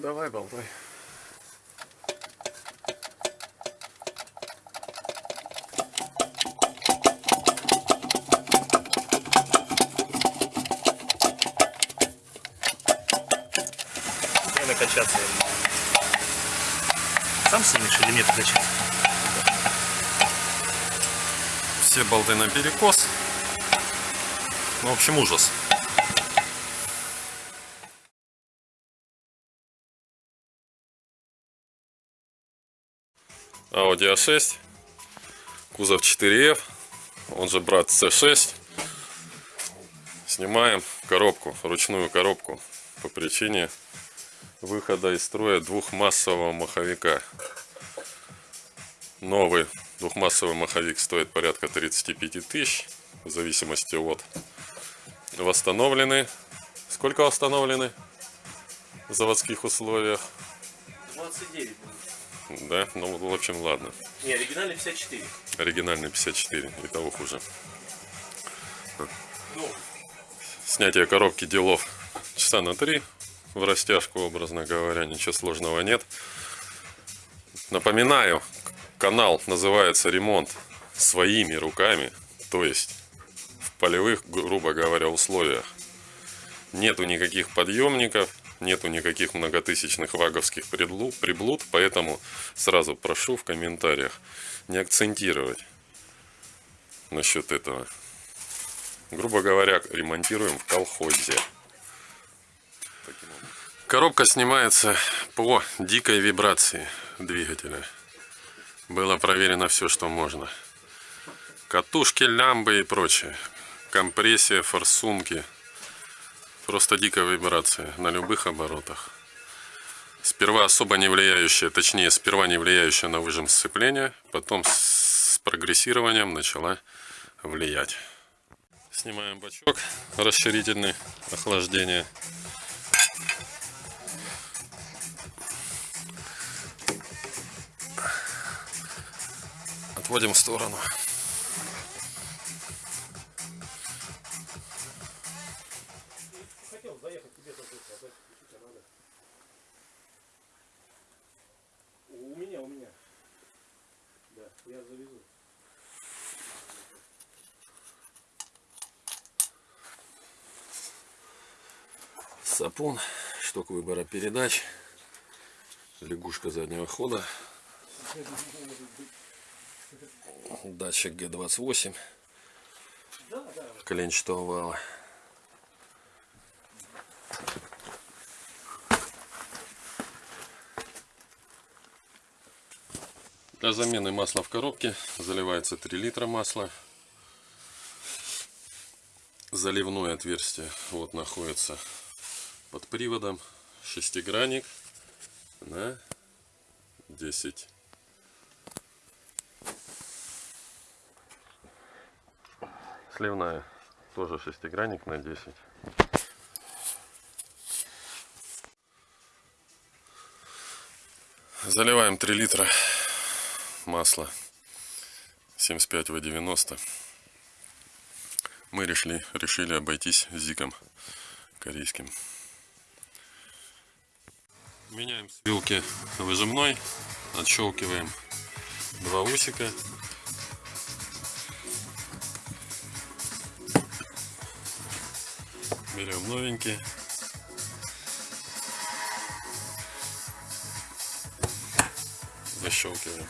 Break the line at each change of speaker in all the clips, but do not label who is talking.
Давай, болтай.
Время качаться. Сам снимешь или нет качаться?
Все болты на перекос. Ну, в общем, ужас. Audi A6, кузов 4F, он же брат C6. Снимаем коробку, ручную коробку по причине выхода из строя двухмассового маховика. Новый двухмассовый маховик стоит порядка 35 тысяч, в зависимости от восстановлены. Сколько восстановлены в заводских условиях?
29
Да, ну в общем ладно.
Не, оригинальный 54.
Оригинальный 54, и того хуже.
Ну,
Снятие коробки делов часа на три в растяжку, образно говоря, ничего сложного нет. Напоминаю, канал называется «Ремонт своими руками», то есть в полевых, грубо говоря, условиях. Нету никаких подъемников, нету никаких многотысячных ваговских приблуд, поэтому сразу прошу в комментариях не акцентировать насчет этого. Грубо говоря, ремонтируем в колхозе. Коробка снимается по дикой вибрации двигателя. Было проверено все, что можно. Катушки, лямбы и прочее. Компрессия, форсунки. Просто дикая вибрация на любых оборотах. Сперва особо не влияющая, точнее, сперва не влияющая на выжим сцепления, потом с прогрессированием начала влиять. Снимаем бачок расширительный охлаждения. Отводим в сторону. Сапун, шток выбора передач, лягушка заднего хода, датчик Г28
Да, да.
коленчатого вала. Для замены масла в коробке заливается 3 литра масла. Заливное отверстие вот находится под приводом. Шестигранник на 10. Сливная тоже шестигранник на 10. Заливаем 3 литра масла 75 в 90 мы решили, решили обойтись зиком корейским меняем с вилки выжимной отщелкиваем два усика. Берем новенький. Защелкиваем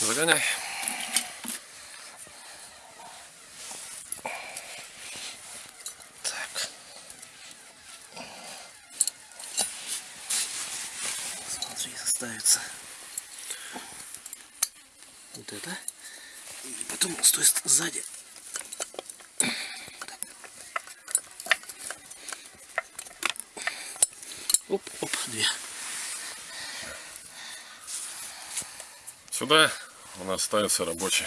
Загоняй.
Так. Смотри, ставится вот это. И потом стой ст- сзади. Оп, оп, две.
Сюда у нас ставится рабочий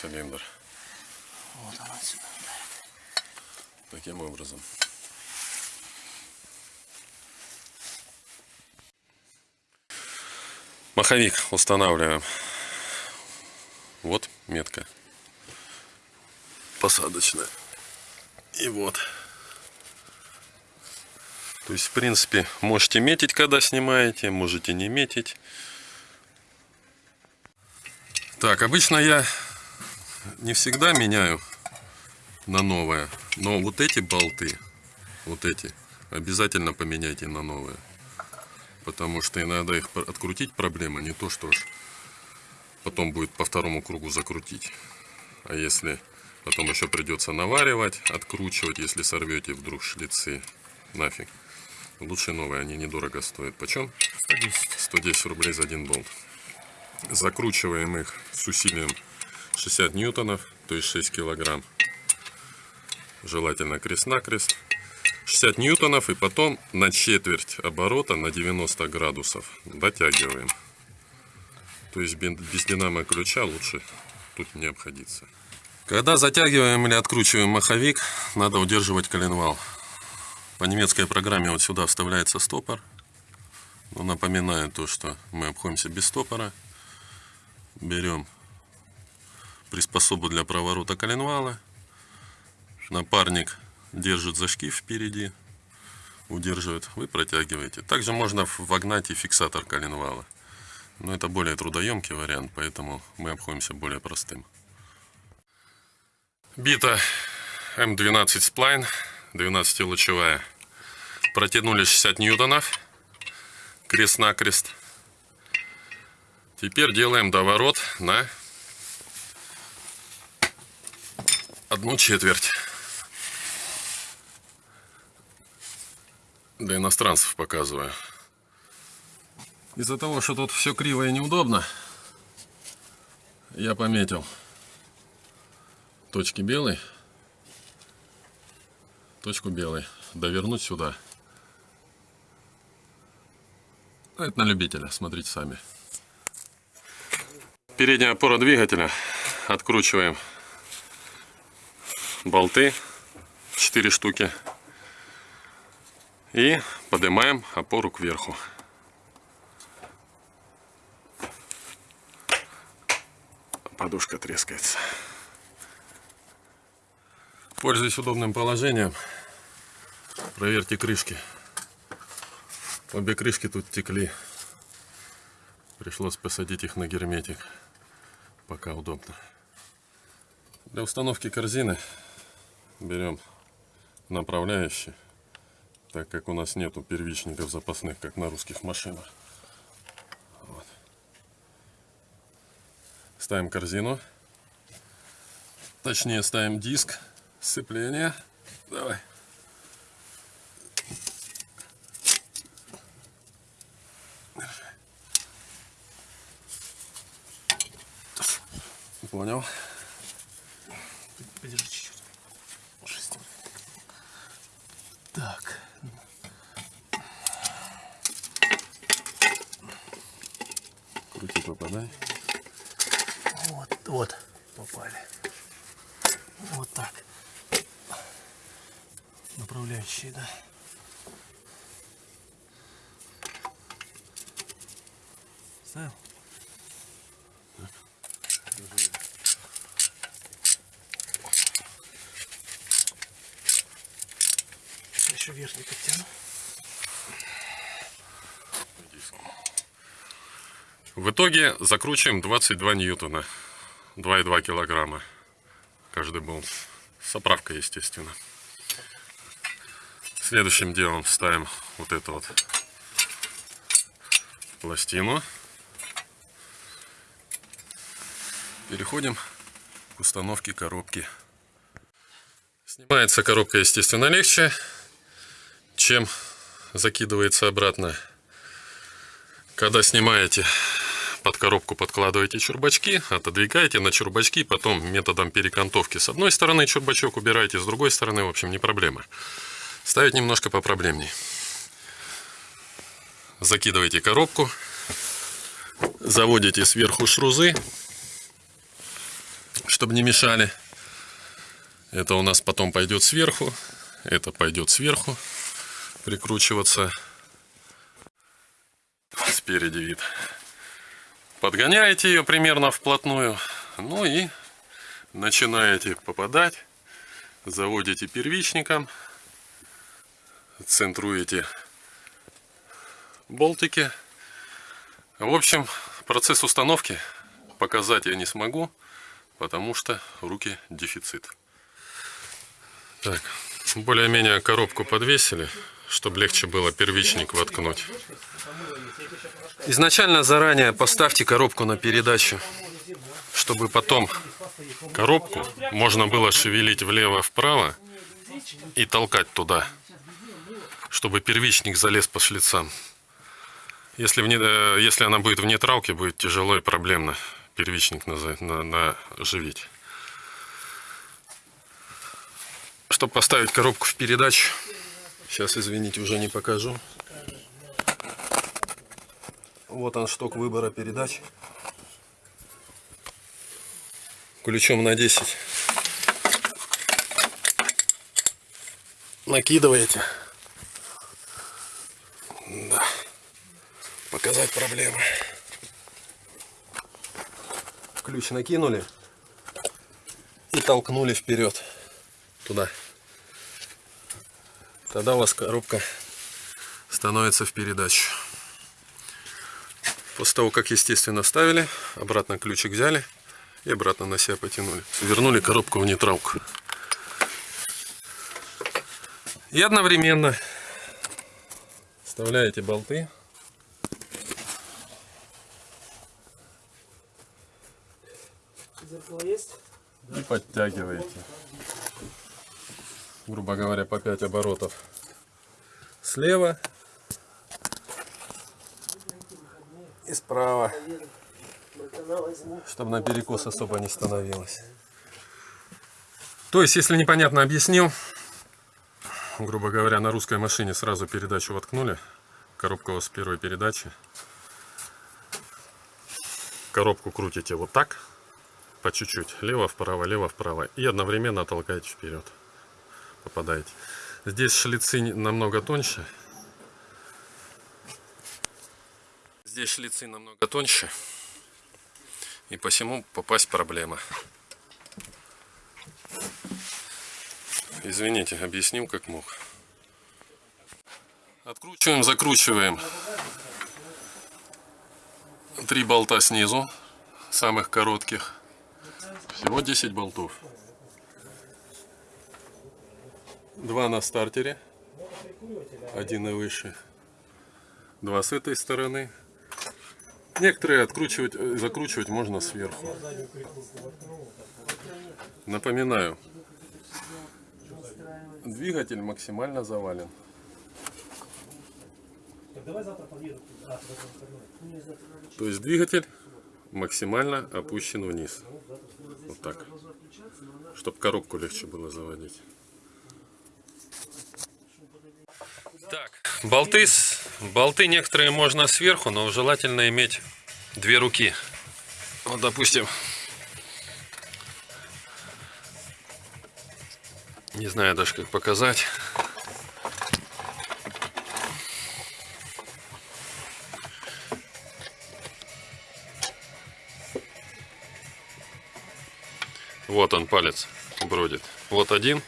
цилиндр.
Вот она отсюда.
Таким образом. Маховик устанавливаем. Вот метка. Посадочная. И вот. То есть, в принципе, можете метить, когда снимаете, можете не метить. Так, обычно я не всегда меняю на новое, но вот эти болты, вот эти, обязательно поменяйте на новые. Потому что иногда их открутить проблема, не то что ж потом будет по второму кругу закрутить. А если потом еще придется наваривать, откручивать, если сорвете вдруг шлицы, нафиг. Лучше новые, они недорого стоят. Почем?
110.
110 рублей за один болт. Закручиваем их с усилием 60 ньютонов, то есть 6 килограмм. Желательно крест-накрест. 60 ньютонов и потом на четверть оборота на 90 градусов дотягиваем. То есть без динамо ключа лучше тут не обходиться. Когда затягиваем или откручиваем маховик, надо удерживать коленвал. По немецкой программе вот сюда вставляется стопор. Но напоминаю то, что мы обходимся без стопора. Берем приспособу для проворота коленвала. Напарник держит за шкив впереди, удерживает, вы протягиваете. Также можно вогнать и фиксатор коленвала. Но это более трудоемкий вариант, поэтому мы обходимся более простым. Бита М12 сплайн, 12-лучевая. Протянули 60 ньютонов крест-накрест. Теперь делаем доворот на одну четверть. Для иностранцев показываю. Из-за того, что тут все криво и неудобно, я пометил точки белой, точку белой, довернуть сюда. Ну, Это на любителя, смотрите сами. Передняя опора двигателя. Откручиваем болты, 4 штуки. И поднимаем опору кверху. Подушка трескается. Пользуясь удобным положением, проверьте крышки. Обе крышки тут текли. Пришлось посадить их на герметик. Пока удобно. Для установки корзины берем направляющий, так как у нас нету первичников запасных, как на русских машинах. Вот. Ставим корзину. Точнее ставим диск сцепления. Давай. Понял.
Подержи чуть-чуть. Шесть. Так.
Крути попадай.
Вот, вот. Попали. Вот так. Направляющие, да. Ставил? Сейчас еще верхний подтяну.
В итоге закручиваем 22 ньютона. 2,2 килограмма. Каждый болт. С оправкой, естественно. Следующим делом ставим вот эту вот пластину. Переходим к установке коробки. Снимается коробка, естественно, легче, чем закидывается обратно. Когда снимаете под коробку подкладываете чурбачки, отодвигаете на чурбачки, потом методом перекантовки с одной стороны чурбачок убираете, с другой стороны, в общем, не проблема. Ставить немножко попроблемней. Закидываете коробку, заводите сверху шрузы, чтобы не мешали. Это у нас потом пойдет сверху, это пойдет сверху прикручиваться. Спереди вид. Подгоняете ее примерно вплотную. Ну и начинаете попадать Заводите первичником. Центруете болтики. В общем, процесс установки показать я не смогу, потому что руки дефицит. Так, более-менее коробку подвесили, чтобы легче было первичник воткнуть. Изначально заранее поставьте коробку на передачу, чтобы потом коробку можно было шевелить влево-вправо и толкать туда, чтобы первичник залез по шлицам. Если, в не- э, если она будет в нейтралке, будет тяжело и проблемно первичник наза- на, наживить. Чтобы поставить коробку в передачу, сейчас, извините, уже не покажу. Вот он шток выбора передач. Ключом на 10. Накидываете. Да. Показать проблемы. Ключ накинули и толкнули вперед. Туда. Тогда у вас коробка становится в передачу. После того, как, естественно, вставили, обратно ключик взяли и обратно на себя потянули. Вернули коробку в нейтралку. И одновременно вставляете болты.
Зеркало есть?
и подтягиваете. Грубо говоря, по 5 оборотов слева и справа, чтобы на перекос особо не становилось. То есть, если непонятно объяснил, грубо говоря, на русской машине сразу передачу воткнули, коробка у вас первой передачи. Коробку крутите вот так, по чуть-чуть, лево-вправо, лево-вправо, и одновременно толкаете вперед. Попадаете. Здесь шлицы намного тоньше. Здесь шлицы намного тоньше. И посему попасть проблема. Извините, объяснил как мог. Откручиваем, закручиваем. Три болта снизу, самых коротких. Всего 10 болтов. Два на стартере. Один и выше. Два с этой стороны. Некоторые откручивать, э, закручивать можно сверху. Напоминаю, двигатель максимально завален. То есть двигатель максимально опущен вниз. Вот так. Чтобы коробку легче было заводить. Так, болты, болты некоторые можно сверху, но желательно иметь две руки. Вот, допустим, не знаю даже как показать. Вот он палец бродит. Вот один.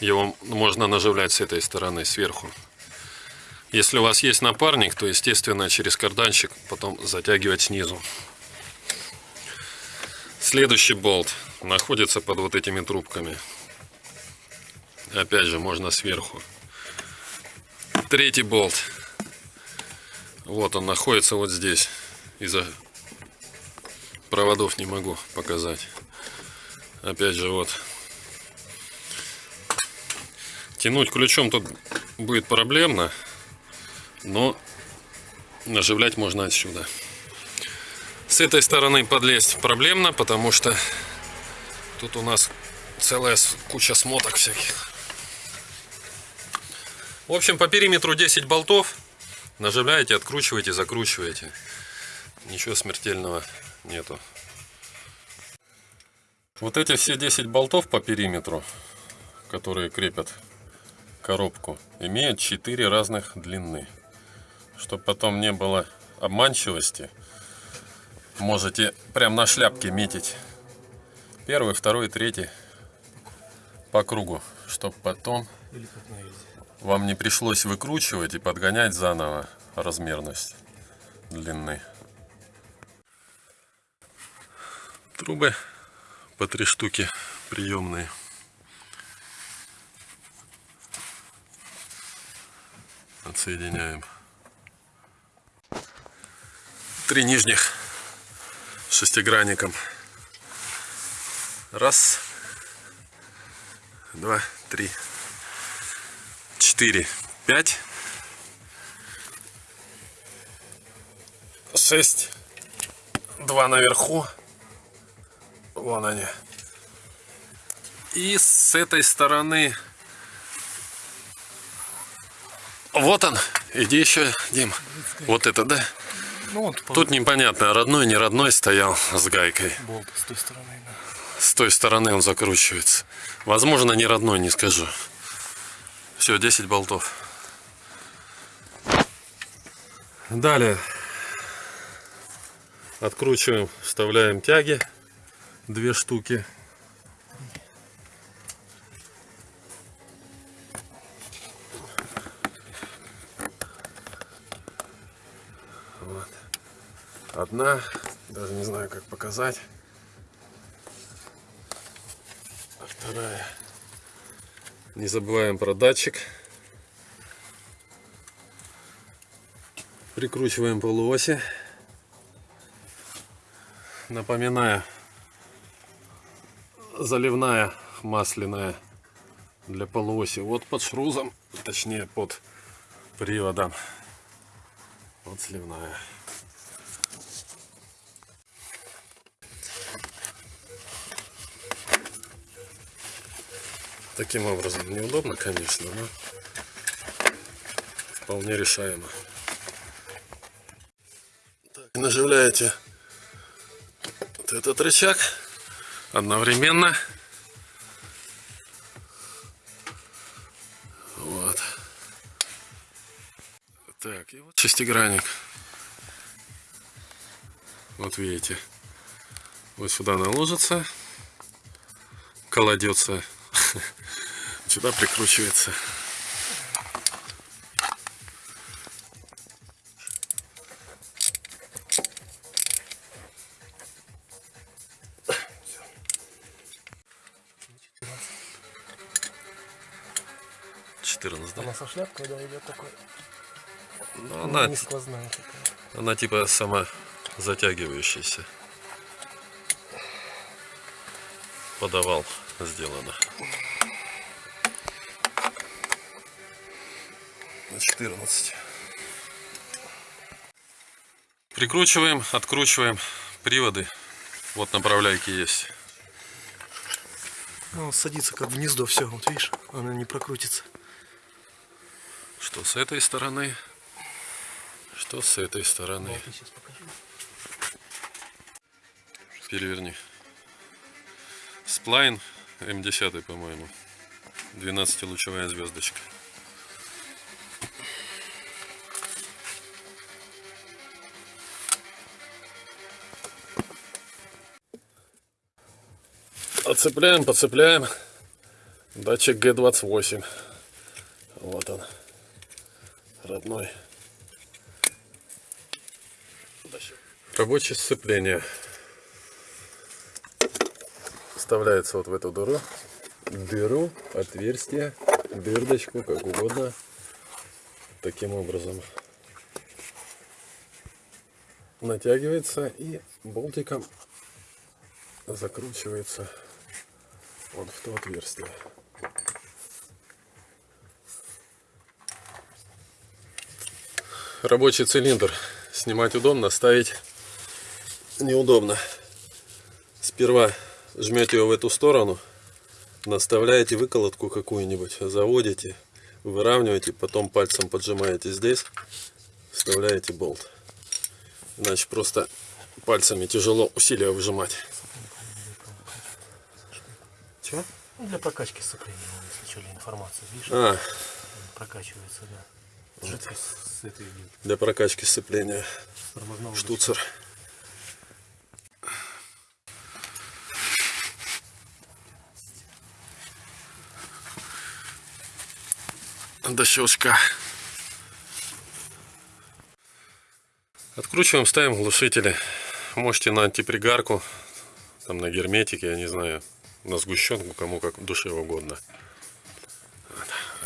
Его можно наживлять с этой стороны, сверху. Если у вас есть напарник, то, естественно, через карданчик потом затягивать снизу. Следующий болт находится под вот этими трубками. Опять же, можно сверху. Третий болт. Вот он находится вот здесь. Из-за проводов не могу показать. Опять же, вот. Тянуть ключом тут будет проблемно, но наживлять можно отсюда. С этой стороны подлезть проблемно, потому что тут у нас целая куча смоток всяких. В общем, по периметру 10 болтов. Наживляете, откручиваете, закручиваете. Ничего смертельного нету. Вот эти все 10 болтов по периметру, которые крепят коробку, имеют 4 разных длины. Чтобы потом не было обманчивости, можете прям на шляпке метить Первый, второй, третий по кругу, чтобы потом вам не пришлось выкручивать и подгонять заново размерность длины. Трубы по три штуки приемные. Отсоединяем. Три нижних шестигранником. Раз, два, три, четыре, пять, шесть, два наверху. Вон они. И с этой стороны... Вот он. Иди еще, Дим. Вот это, да?
Ну вот
Тут непонятно, родной, не родной стоял с гайкой.
болт с той стороны, да.
С той стороны он закручивается. Возможно, не родной, не скажу. Все, 10 болтов. Далее. Откручиваем, вставляем тяги. Две штуки. Одна, даже не знаю, как показать. А вторая. Не забываем про датчик. Прикручиваем полуоси. Напоминаю, заливная масляная для полуоси. Вот под шрузом, точнее под приводом. Вот сливная. Таким образом неудобно, конечно, но вполне решаемо. Так, наживляете вот этот рычаг одновременно. Вот. Так, и вот шестигранник. Вот видите. Вот сюда наложится, кладется сюда прикручивается. Четырнадцать, да?
Она со шляпкой, да, идет такой.
Ну, она,
Не сквозная такая.
она типа сама затягивающаяся. Подавал сделано. На 14. Прикручиваем, откручиваем приводы. Вот направляйки есть.
Ну, садится как в гнездо, все, вот видишь, она не прокрутится.
Что с этой стороны, что с этой стороны.
Я сейчас покажу.
Переверни. Сплайн М10, по-моему. 12-лучевая звездочка. Отцепляем, подцепляем. Датчик Г28. Вот он. Родной. Рабочее сцепление вставляется вот в эту дыру, дыру, отверстие, дырдочку, как угодно, таким образом натягивается и болтиком закручивается вот в то отверстие. Рабочий цилиндр снимать удобно, ставить неудобно. Сперва жмете его в эту сторону, наставляете выколотку какую-нибудь, заводите, выравниваете, потом пальцем поджимаете здесь, вставляете болт. Иначе просто пальцами тяжело усилия выжимать. Чего?
Ну, для прокачки сцепления, если что, для информации, видишь,
А,
прокачивается, да. Жидкость с этой
для прокачки сцепления. Штуцер. До щелчка. Откручиваем, ставим глушители. Можете на антипригарку, там на герметике, я не знаю, на сгущенку, кому как душе угодно.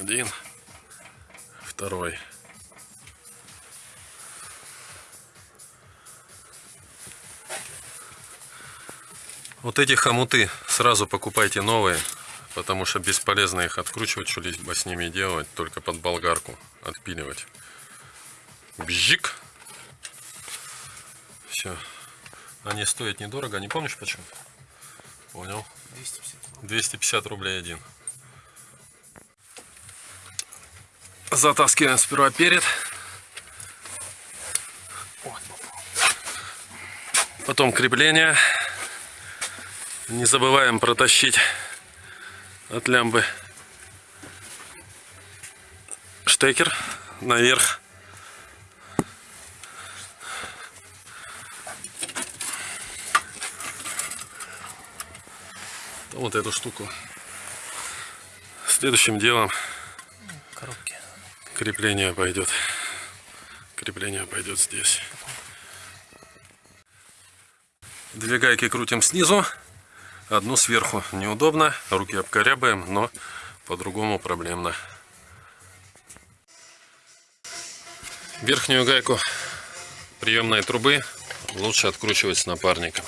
Один, второй. Вот эти хомуты сразу покупайте новые, потому что бесполезно их откручивать, что-либо с ними делать, только под болгарку отпиливать. Бжик. Все. Они стоят недорого, не помнишь почему? Понял.
250
250 рублей один. Затаскиваем сперва перед. Потом крепление. Не забываем протащить от лямбы штекер наверх. Вот эту штуку. Следующим делом
коробки.
крепление пойдет. Крепление пойдет здесь. Две гайки крутим снизу, одну сверху. Неудобно, руки обкорябаем, но по-другому проблемно. Верхнюю гайку приемной трубы лучше откручивать с напарником.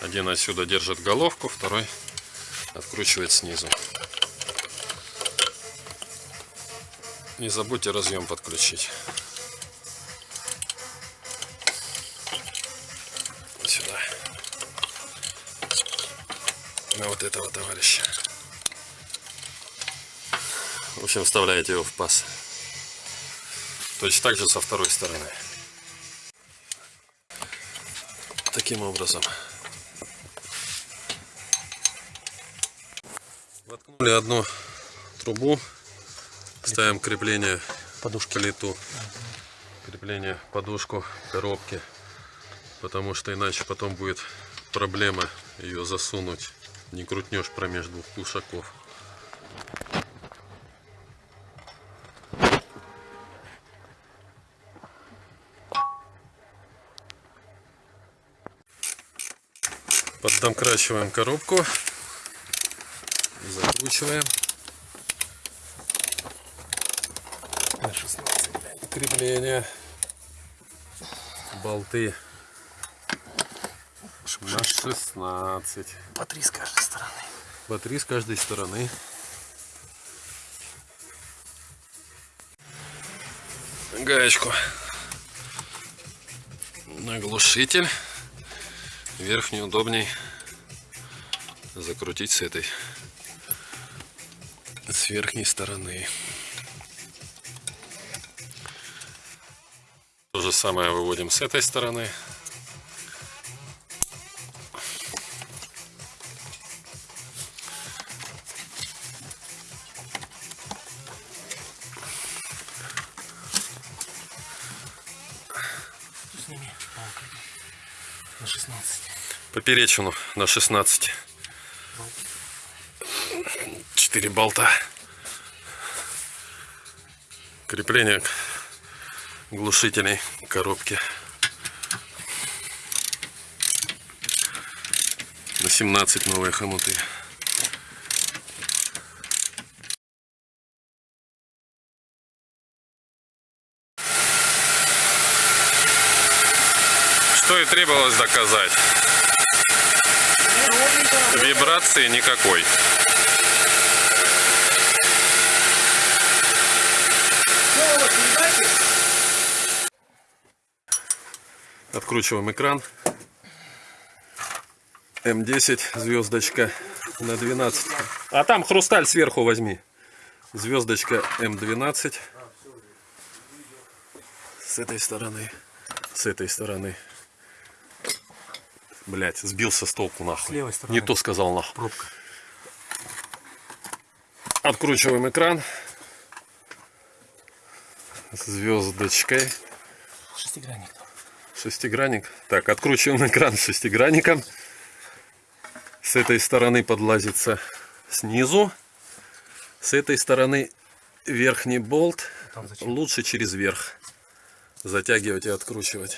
Один отсюда держит головку, второй откручивает снизу. Не забудьте разъем подключить. На вот этого товарища. В общем, вставляете его в паз. Точно так же со второй стороны. Таким образом. Воткнули одну трубу, ставим крепление
Подушки.
плиту, крепление подушку коробки, потому что иначе потом будет проблема ее засунуть, не крутнешь промеж двух кушаков. Поддомкрачиваем коробку. Закручиваем.
На 16, блядь.
Крепление. Болты. На 16.
По три с каждой стороны.
По три с каждой стороны. Гаечку. На глушитель. Верхнюю удобней закрутить с этой. С верхней стороны. То же самое выводим с этой стороны. Поперечину на 16. 4 болта. Крепление глушителей коробки. На 17 новые хомуты. Что и требовалось доказать. Вибрации никакой. Откручиваем экран. М10 звездочка на 12. А там хрусталь сверху возьми. Звездочка М12. С этой стороны. С этой стороны. Блять, сбился с толку нахуй.
С левой стороны.
Не то сказал нахуй.
Пробка.
Откручиваем экран. Звездочкой.
Шестигранник.
Шестигранник. Так, откручиваем экран шестигранником. С этой стороны подлазится снизу. С этой стороны верхний болт лучше через верх затягивать и откручивать.